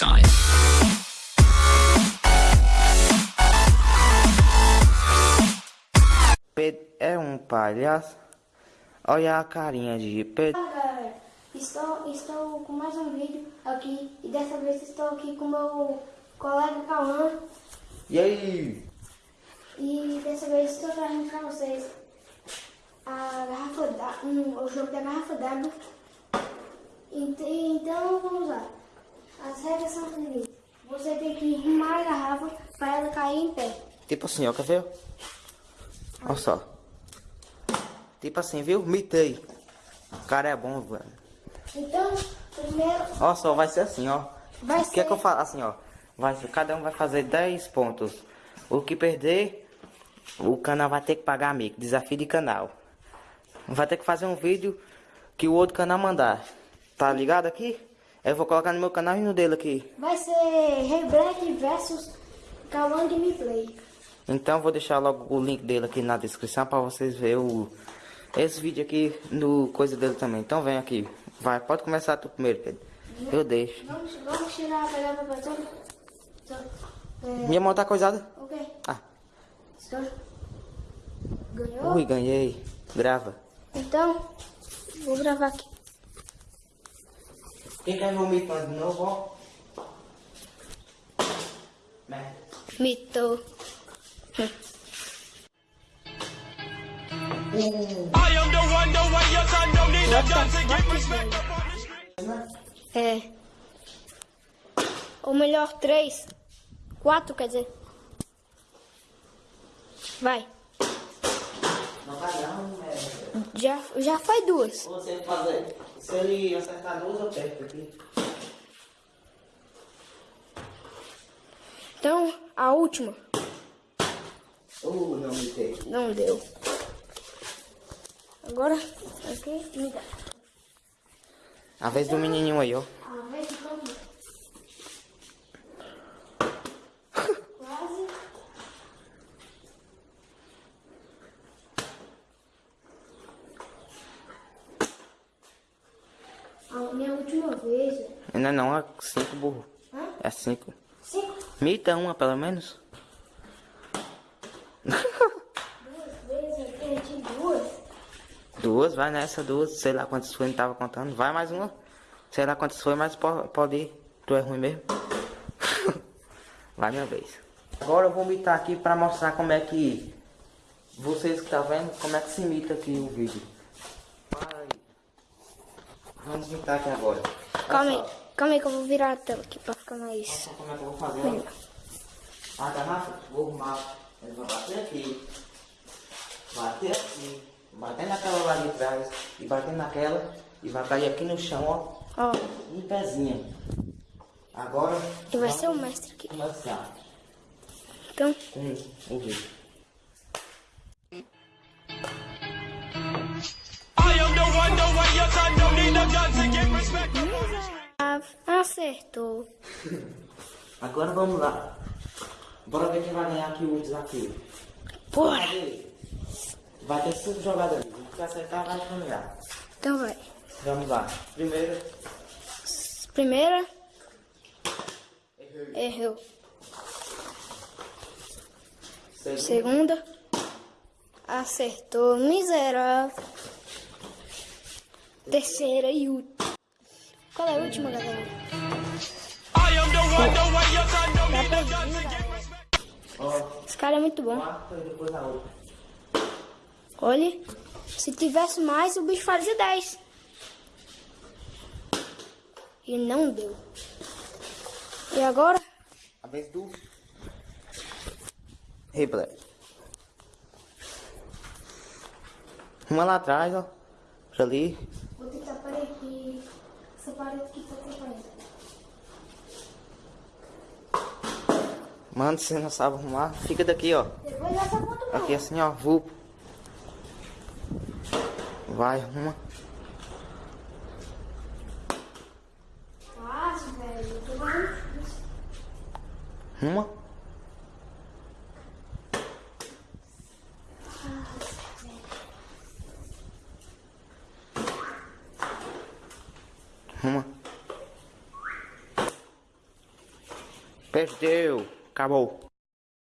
side. Pedro é um palhaço. Olha a carinha de Pedro. Olá galera, estou, estou com mais um vídeo aqui e dessa vez estou aqui com meu colega Cauã E aí? e dessa vez estou trazendo para vocês a garrafa da, um, o jogo da garrafa d'água. Ent- Então vamos lá. As regras são seguintes. Você tem que rimar a garrafa para ela cair em pé. Tipo assim, ó, quer ver? Olha só. Tipo assim, viu? Mitei. O cara é bom, velho. Então, primeiro Olha só, vai ser assim, ó. Vai O que é ser- que eu falo? Assim, ó. Vai, cada um vai fazer 10 pontos. O que perder, o canal vai ter que pagar amigo. Desafio de canal. Vai ter que fazer um vídeo que o outro canal mandar. Tá ligado aqui? Eu vou colocar no meu canal e no dele aqui. vai ser Rei Black versus Cauã Gameplay. Então vou deixar logo o link dele aqui na descrição para vocês verem o, esse vídeo aqui no coisa dele também. Então vem aqui. Vai, pode começar tu primeiro, Pedro. Eu deixo. Vamos, vamos tirar a pegada para todo. É, Minha mão tá coisada? ok. Ah. Ganhou? ui, ganhei. Grava. Então, vou gravar aqui. Quem quer vomitar de novo, ó? Merda. Mitou. I am the one, the way your son don't need a gun to get respect up on the street. É. Ou melhor, três. Quatro, quer dizer. Vai. Não vai não. Já, já foi duas. Você fazer. Se ele acertar duas, eu perco aqui. Então, a última. Uh, não me tem. Não deu. Agora, aqui, me dá. A vez do menininho aí, ó. A vez de todo mundo. Quase. A minha última vez. Ainda não, é cinco burro. Hã? É cinco. Cinco. Mita uma, pelo menos. Duas vezes eu perdi duas. Duas, vai nessa, duas. Sei lá quantas foi, não tava contando. Vai mais uma. Sei lá quantas foi, mas po- pode ir. Tu é ruim mesmo. vai minha vez. Agora eu vou mitar aqui pra mostrar como é que... Vocês que tá vendo, como é que se imita aqui o vídeo. Vai. Vamos mitar aqui agora. Calma aí, calma aí que eu vou virar a tela aqui pra ficar mais. Só como é que eu vou fazer, ó. A garrafa, vou arrumar. Ele vai bater aqui. Bater aqui. Bater naquela lá de trás. E bater naquela. E vai cair aqui no chão, ó. Ó, Em pezinho. Agora. e vai ser o mestre aqui. Começar Então, com o acertou. Agora vamos lá. Bora ver quem vai ganhar aqui o desafio. Bora. Vai ter cinco jogadores. O que acertar vai ganhar. Então vai. Vamos lá. Primeiro. Primeira. Errou. Segundo. Segunda. Acertou. Miserável. Terceira e última. Qual é a última, galera? Esse cara é muito bom. Olha. Se tivesse mais, o bicho fazia 10. E não deu. E agora? A vez do replay. Uma lá atrás, ó. Pra ali. Vou tentar parar aqui. Essa parede aqui tá atrapalhando. Mano, você não sabe arrumar, fica daqui, ó. Aqui assim, ó. Vulpo. Vai, arruma. Fácil, velho. Eu tô. Perdeu. Acabou.